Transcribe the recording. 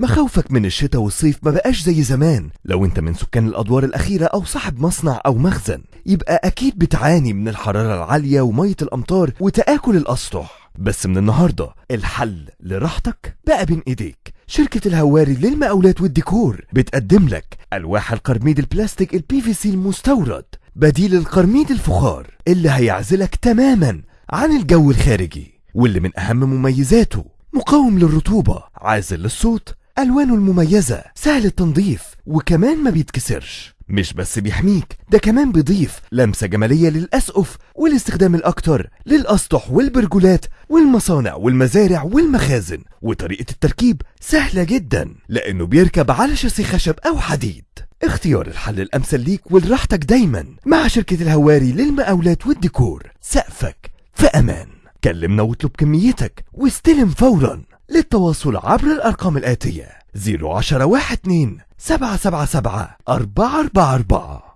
مخاوفك من الشتاء والصيف ما بقاش زي زمان. لو انت من سكان الأدوار الأخيرة أو صاحب مصنع أو مخزن يبقى أكيد بتعاني من الحرارة العالية ومية الأمطار وتآكل الأسطح. بس من النهاردة الحل لراحتك بقى بين إيديك. شركة الهواري للمقاولات والديكور بتقدم لك ألواح القرميد البلاستيك ال PVC المستورد بديل القرميد الفخار اللي هيعزلك تماما عن الجو الخارجي. واللي من أهم مميزاته مقاوم للرطوبة عازل للصوت ألوانه المميزة سهل التنظيف وكمان ما بيتكسرش. مش بس بيحميك ده كمان بيضيف لمسة جمالية للأسقف والاستخدام الأكتر للأسطح والبرجولات والمصانع والمزارع والمخازن. وطريقة التركيب سهلة جدا لأنه بيركب على شاسيه خشب أو حديد. اختيار الحل الأمثل ليك ولراحتك دايما مع شركة الهواري للمقاولات والديكور. سقفك في أمان. كلمنا واطلب كميتك واستلم فورا. للتواصل عبر الأرقام الآتية. 010 12 777 444